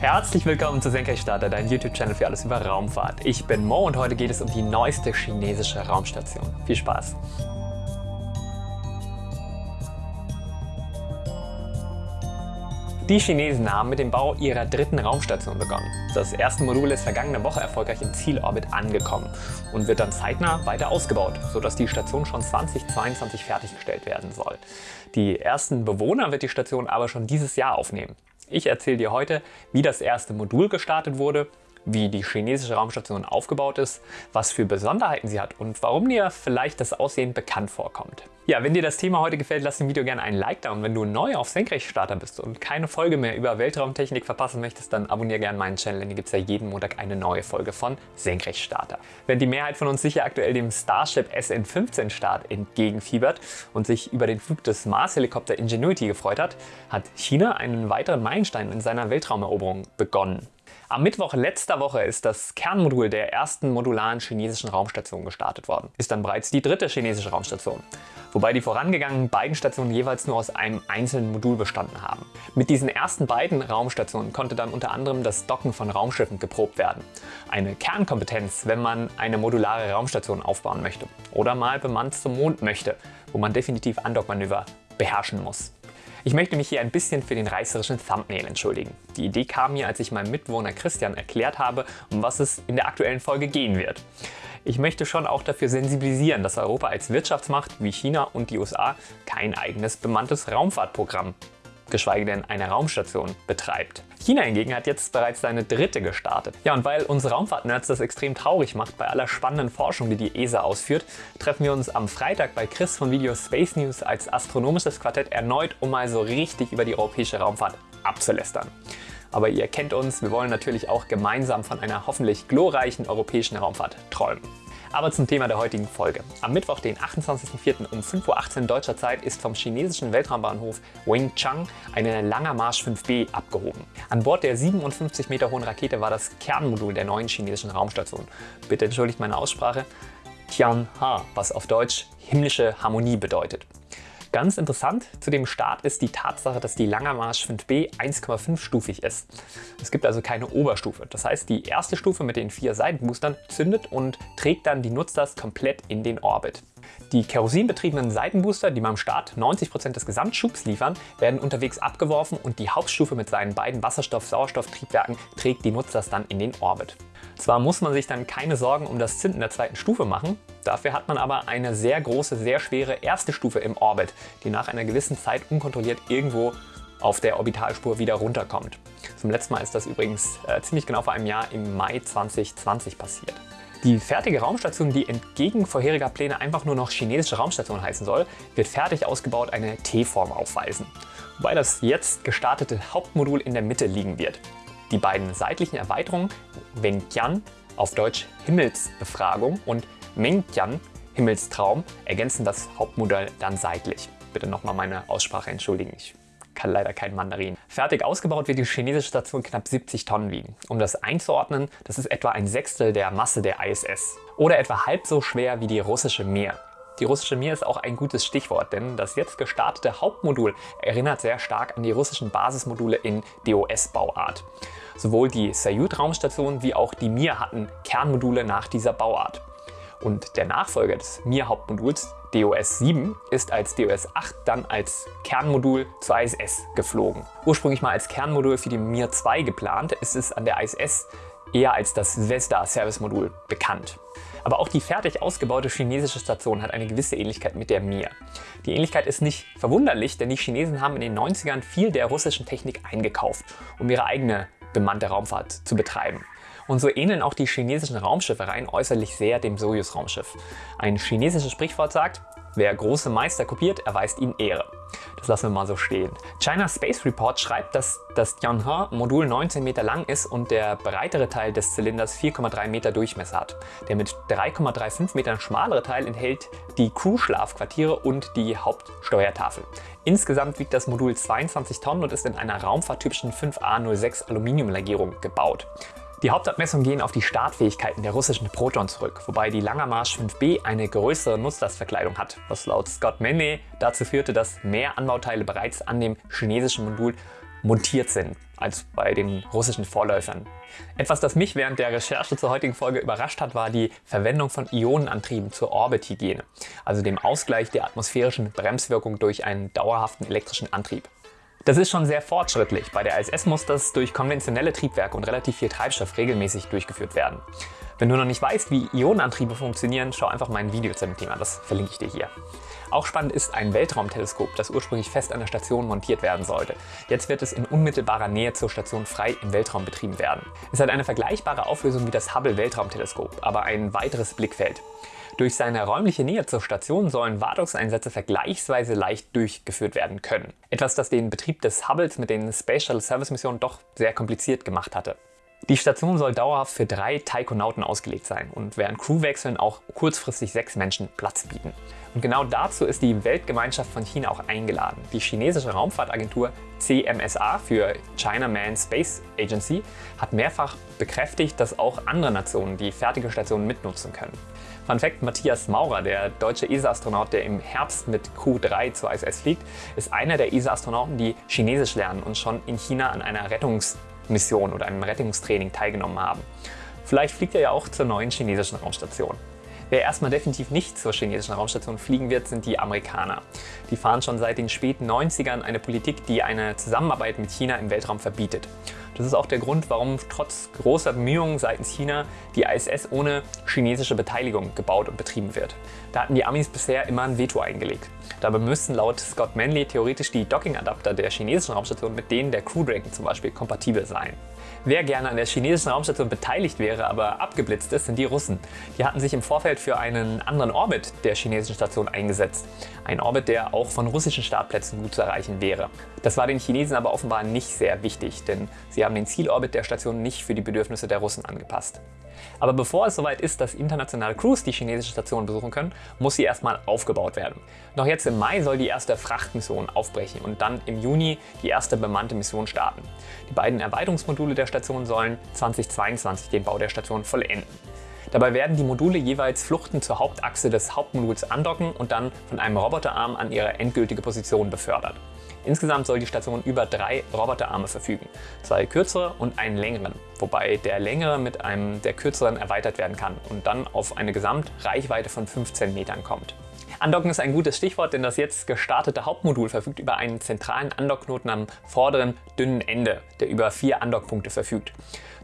Herzlich willkommen zu Senkrechtstarter, dein YouTube-Channel für alles über Raumfahrt. Ich bin Mo und heute geht es um die neueste chinesische Raumstation. Viel Spaß! Die Chinesen haben mit dem Bau ihrer dritten Raumstation begonnen. Das erste Modul ist vergangene Woche erfolgreich im Zielorbit angekommen und wird dann zeitnah weiter ausgebaut, sodass die Station schon 2022 fertiggestellt werden soll. Die ersten Bewohner wird die Station aber schon dieses Jahr aufnehmen. Ich erzähle dir heute, wie das erste Modul gestartet wurde wie die chinesische Raumstation aufgebaut ist, was für Besonderheiten sie hat und warum dir vielleicht das Aussehen bekannt vorkommt. Ja, wenn dir das Thema heute gefällt, lass dem Video gerne einen Like da und wenn du neu auf Senkrechtstarter bist und keine Folge mehr über Weltraumtechnik verpassen möchtest, dann abonniere gerne meinen Channel, denn hier gibt es ja jeden Montag eine neue Folge von Senkrechtstarter. Wenn die Mehrheit von uns sicher aktuell dem Starship SN15 Start entgegenfiebert und sich über den Flug des Mars-Helikopter Ingenuity gefreut hat, hat China einen weiteren Meilenstein in seiner Weltraumeroberung begonnen. Am Mittwoch letzter Woche ist das Kernmodul der ersten modularen chinesischen Raumstation gestartet worden. Ist dann bereits die dritte chinesische Raumstation. Wobei die vorangegangenen beiden Stationen jeweils nur aus einem einzelnen Modul bestanden haben. Mit diesen ersten beiden Raumstationen konnte dann unter anderem das Docken von Raumschiffen geprobt werden. Eine Kernkompetenz, wenn man eine modulare Raumstation aufbauen möchte oder mal bemannt zum Mond möchte, wo man definitiv Andockmanöver beherrschen muss. Ich möchte mich hier ein bisschen für den reißerischen Thumbnail entschuldigen. Die Idee kam mir, als ich meinem Mitwohner Christian erklärt habe, um was es in der aktuellen Folge gehen wird. Ich möchte schon auch dafür sensibilisieren, dass Europa als Wirtschaftsmacht wie China und die USA kein eigenes bemanntes Raumfahrtprogramm geschweige denn eine Raumstation betreibt. China hingegen hat jetzt bereits seine dritte gestartet. Ja, und weil uns Raumfahrtnerds das extrem traurig macht bei aller spannenden Forschung, die die ESA ausführt, treffen wir uns am Freitag bei Chris von Video Space News als astronomisches Quartett erneut, um mal so richtig über die europäische Raumfahrt abzulästern. Aber ihr kennt uns, wir wollen natürlich auch gemeinsam von einer hoffentlich glorreichen europäischen Raumfahrt träumen. Aber zum Thema der heutigen Folge. Am Mittwoch, den 28.04. um 5.18 Uhr deutscher Zeit ist vom chinesischen Weltraumbahnhof Wingchang eine Langer Marsch 5B abgehoben. An Bord der 57 Meter hohen Rakete war das Kernmodul der neuen chinesischen Raumstation. Bitte entschuldigt meine Aussprache. Tianha, was auf Deutsch himmlische Harmonie bedeutet. Ganz interessant zu dem Start ist die Tatsache, dass die Langer Marsch 5B 1,5-stufig ist. Es gibt also keine Oberstufe. Das heißt, die erste Stufe mit den vier Seitenboostern zündet und trägt dann die Nutzlast komplett in den Orbit. Die kerosinbetriebenen Seitenbooster, die beim Start 90% des Gesamtschubs liefern, werden unterwegs abgeworfen und die Hauptstufe mit seinen beiden Wasserstoff-Sauerstoff-Triebwerken trägt die Nutzlast dann in den Orbit. Zwar muss man sich dann keine Sorgen um das Zünden der zweiten Stufe machen, dafür hat man aber eine sehr große, sehr schwere erste Stufe im Orbit, die nach einer gewissen Zeit unkontrolliert irgendwo auf der Orbitalspur wieder runterkommt. Zum letzten Mal ist das übrigens äh, ziemlich genau vor einem Jahr im Mai 2020 passiert. Die fertige Raumstation, die entgegen vorheriger Pläne einfach nur noch chinesische Raumstation heißen soll, wird fertig ausgebaut eine T-Form aufweisen, wobei das jetzt gestartete Hauptmodul in der Mitte liegen wird. Die beiden seitlichen Erweiterungen Wengtian, auf Deutsch Himmelsbefragung und Mengtian, Himmelstraum, ergänzen das Hauptmodell dann seitlich. Bitte nochmal meine Aussprache entschuldigen, ich kann leider kein Mandarin. Fertig ausgebaut wird die chinesische Station knapp 70 Tonnen wiegen. Um das einzuordnen, das ist etwa ein Sechstel der Masse der ISS. Oder etwa halb so schwer wie die russische Mir. Die russische Mir ist auch ein gutes Stichwort, denn das jetzt gestartete Hauptmodul erinnert sehr stark an die russischen Basismodule in DOS-Bauart. Sowohl die Salyut-Raumstation wie auch die Mir hatten Kernmodule nach dieser Bauart. Und der Nachfolger des Mir-Hauptmoduls, DOS 7, ist als DOS 8 dann als Kernmodul zur ISS geflogen. Ursprünglich mal als Kernmodul für die Mir 2 geplant, ist es an der ISS eher als das Zvezda Service Modul bekannt. Aber auch die fertig ausgebaute chinesische Station hat eine gewisse Ähnlichkeit mit der Mir. Die Ähnlichkeit ist nicht verwunderlich, denn die Chinesen haben in den 90ern viel der russischen Technik eingekauft, um ihre eigene bemannte Raumfahrt zu betreiben. Und so ähneln auch die chinesischen Raumschiffe rein äußerlich sehr dem Soyuz-Raumschiff. Ein chinesisches Sprichwort sagt, wer große Meister kopiert, erweist ihnen Ehre. Das lassen wir mal so stehen. China Space Report schreibt, dass das Tianhe-Modul 19 Meter lang ist und der breitere Teil des Zylinders 4,3 Meter Durchmesser hat. Der mit 3,35 Metern schmalere Teil enthält die Crew-Schlafquartiere und die Hauptsteuertafel. Insgesamt wiegt das Modul 22 Tonnen und ist in einer raumfahrttypischen 5A06 Aluminiumlegierung gebaut. Die Hauptabmessungen gehen auf die Startfähigkeiten der russischen Proton zurück, wobei die Langer Marsch 5B eine größere Nutzlastverkleidung hat, was laut Scott Menne dazu führte, dass mehr Anbauteile bereits an dem chinesischen Modul montiert sind als bei den russischen Vorläufern. Etwas, das mich während der Recherche zur heutigen Folge überrascht hat, war die Verwendung von Ionenantrieben zur Orbithygiene, also dem Ausgleich der atmosphärischen Bremswirkung durch einen dauerhaften elektrischen Antrieb. Das ist schon sehr fortschrittlich. Bei der ISS muss das durch konventionelle Triebwerke und relativ viel Treibstoff regelmäßig durchgeführt werden. Wenn du noch nicht weißt, wie Ionenantriebe funktionieren, schau einfach mein Video zu dem Thema, das verlinke ich dir hier. Auch spannend ist ein Weltraumteleskop, das ursprünglich fest an der Station montiert werden sollte. Jetzt wird es in unmittelbarer Nähe zur Station frei im Weltraum betrieben werden. Es hat eine vergleichbare Auflösung wie das Hubble Weltraumteleskop, aber ein weiteres Blickfeld. Durch seine räumliche Nähe zur Station sollen Wartungseinsätze vergleichsweise leicht durchgeführt werden können. Etwas, das den Betrieb des Hubbles mit den Space Shuttle Service Missionen doch sehr kompliziert gemacht hatte. Die Station soll dauerhaft für drei Taikonauten ausgelegt sein und während Crewwechseln auch kurzfristig sechs Menschen Platz bieten. Und genau dazu ist die Weltgemeinschaft von China auch eingeladen. Die chinesische Raumfahrtagentur CMSA für China Manned Space Agency hat mehrfach bekräftigt, dass auch andere Nationen die fertige Station mitnutzen können. Fun Fact, Matthias Maurer, der deutsche ESA-Astronaut, der im Herbst mit Q3 zur ISS fliegt, ist einer der ESA-Astronauten, die Chinesisch lernen und schon in China an einer Rettungsmission oder einem Rettungstraining teilgenommen haben. Vielleicht fliegt er ja auch zur neuen chinesischen Raumstation. Wer erstmal definitiv nicht zur chinesischen Raumstation fliegen wird, sind die Amerikaner. Die fahren schon seit den späten 90ern eine Politik, die eine Zusammenarbeit mit China im Weltraum verbietet. Das ist auch der Grund, warum trotz großer Bemühungen seitens China die ISS ohne chinesische Beteiligung gebaut und betrieben wird. Da hatten die Amis bisher immer ein Veto eingelegt. Dabei müssten laut Scott Manley theoretisch die Docking-Adapter der chinesischen Raumstation mit denen der Crew Dragon zum Beispiel kompatibel sein. Wer gerne an der chinesischen Raumstation beteiligt wäre, aber abgeblitzt ist, sind die Russen. Die hatten sich im Vorfeld für einen anderen Orbit der chinesischen Station eingesetzt. Ein Orbit, der auch von russischen Startplätzen gut zu erreichen wäre. Das war den Chinesen aber offenbar nicht sehr wichtig, denn sie haben den Zielorbit der Station nicht für die Bedürfnisse der Russen angepasst. Aber bevor es soweit ist, dass internationale Crews die chinesische Station besuchen können, muss sie erstmal aufgebaut werden. Noch jetzt im Mai soll die erste Frachtmission aufbrechen und dann im Juni die erste bemannte Mission starten. Die beiden Erweiterungsmodule der Station sollen 2022 den Bau der Station vollenden. Dabei werden die Module jeweils Fluchten zur Hauptachse des Hauptmoduls andocken und dann von einem Roboterarm an ihre endgültige Position befördert. Insgesamt soll die Station über drei Roboterarme verfügen, zwei kürzere und einen längeren, wobei der längere mit einem der kürzeren erweitert werden kann und dann auf eine Gesamtreichweite von 15 Metern kommt. Andocken ist ein gutes Stichwort, denn das jetzt gestartete Hauptmodul verfügt über einen zentralen Andockknoten am vorderen dünnen Ende, der über vier Andockpunkte verfügt.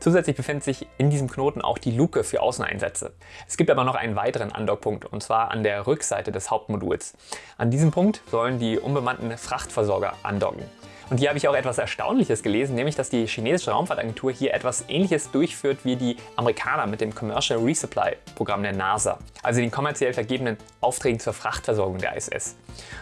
Zusätzlich befindet sich in diesem Knoten auch die Luke für Außeneinsätze. Es gibt aber noch einen weiteren Andockpunkt und zwar an der Rückseite des Hauptmoduls. An diesem Punkt sollen die unbemannten Frachtversorger andocken. Und hier habe ich auch etwas Erstaunliches gelesen, nämlich dass die chinesische Raumfahrtagentur hier etwas ähnliches durchführt wie die Amerikaner mit dem Commercial Resupply Programm der NASA, also den kommerziell vergebenen Aufträgen zur Frachtversorgung der ISS.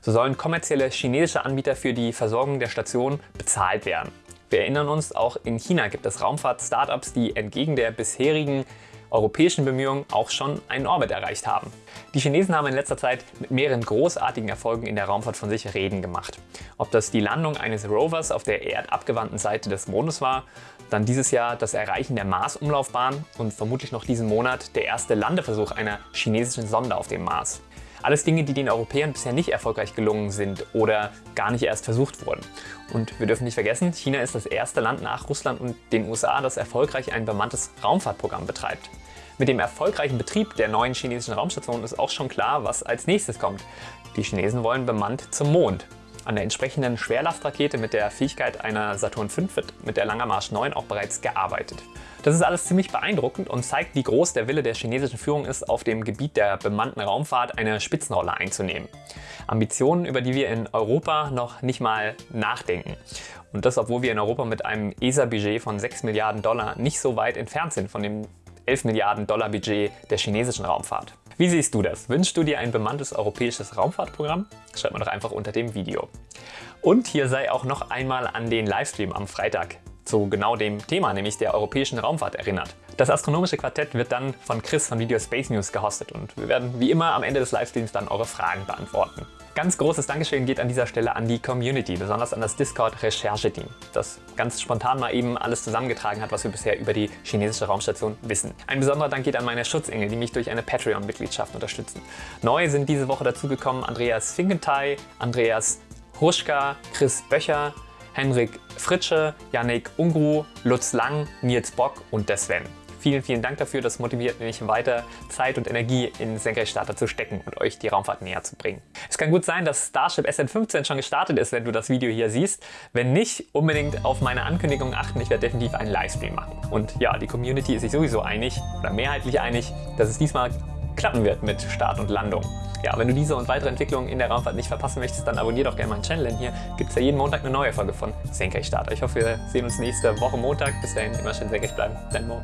So sollen kommerzielle chinesische Anbieter für die Versorgung der Station bezahlt werden. Wir erinnern uns, auch in China gibt es Raumfahrt-Startups, die entgegen der bisherigen europäischen Bemühungen auch schon einen Orbit erreicht haben. Die Chinesen haben in letzter Zeit mit mehreren großartigen Erfolgen in der Raumfahrt von sich reden gemacht. Ob das die Landung eines Rovers auf der erdabgewandten Seite des Mondes war, dann dieses Jahr das Erreichen der Mars-Umlaufbahn und vermutlich noch diesen Monat der erste Landeversuch einer chinesischen Sonde auf dem Mars. Alles Dinge, die den Europäern bisher nicht erfolgreich gelungen sind oder gar nicht erst versucht wurden. Und wir dürfen nicht vergessen, China ist das erste Land nach Russland und den USA, das erfolgreich ein bemanntes Raumfahrtprogramm betreibt. Mit dem erfolgreichen Betrieb der neuen chinesischen Raumstation ist auch schon klar, was als nächstes kommt. Die Chinesen wollen bemannt zum Mond. An der entsprechenden Schwerlastrakete mit der Fähigkeit einer Saturn V wird mit der Langer Marsch 9 auch bereits gearbeitet. Das ist alles ziemlich beeindruckend und zeigt, wie groß der Wille der chinesischen Führung ist, auf dem Gebiet der bemannten Raumfahrt eine Spitzenrolle einzunehmen. Ambitionen, über die wir in Europa noch nicht mal nachdenken. Und das, obwohl wir in Europa mit einem ESA-Budget von 6 Milliarden Dollar nicht so weit entfernt sind von dem 11 Milliarden Dollar Budget der chinesischen Raumfahrt. Wie siehst du das? Wünschst du dir ein bemanntes europäisches Raumfahrtprogramm? Schreib mir doch einfach unter dem Video. Und hier sei auch noch einmal an den Livestream am Freitag zu genau dem Thema, nämlich der europäischen Raumfahrt erinnert. Das astronomische Quartett wird dann von Chris von Video Space News gehostet und wir werden wie immer am Ende des Livestreams dann eure Fragen beantworten. Ganz großes Dankeschön geht an dieser Stelle an die Community, besonders an das Discord Recherche-Team, das ganz spontan mal eben alles zusammengetragen hat, was wir bisher über die chinesische Raumstation wissen. Ein besonderer Dank geht an meine Schutzengel, die mich durch eine Patreon-Mitgliedschaft unterstützen. Neu sind diese Woche dazugekommen Andreas Finkenthal, Andreas Hruschka, Chris Böcher, Henrik Fritsche, Yannick Ungru, Lutz Lang, Nils Bock und der Sven. Vielen, vielen Dank dafür. Das motiviert mich weiter, Zeit und Energie in Senkrechtstarter zu stecken und euch die Raumfahrt näher zu bringen. Es kann gut sein, dass Starship SN15 schon gestartet ist, wenn du das Video hier siehst. Wenn nicht, unbedingt auf meine Ankündigung achten. Ich werde definitiv einen Livestream machen. Und ja, die Community ist sich sowieso einig oder mehrheitlich einig, dass es diesmal klappen wird mit Start und Landung. Ja, wenn du diese und weitere Entwicklungen in der Raumfahrt nicht verpassen möchtest, dann abonniere doch gerne meinen Channel, denn hier gibt es ja jeden Montag eine neue Folge von Senkrechtstarter. Ich hoffe, wir sehen uns nächste Woche Montag. Bis dahin immer schön senkrecht bleiben. Dein Mo.